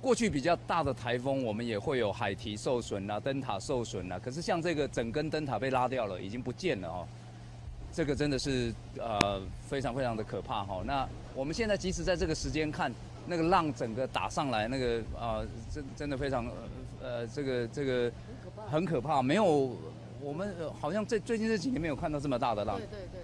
过去比较大的台风，我们也会有海堤受损啊，灯塔受损啊。可是像这个整根灯塔被拉掉了，已经不见了哦。这个真的是呃非常非常的可怕哈。那我们现在即使在这个时间看，那个浪整个打上来，那个啊真真的非常呃这个这个很可怕，没有我们好像这最近这几年没有看到这么大的浪。对对对。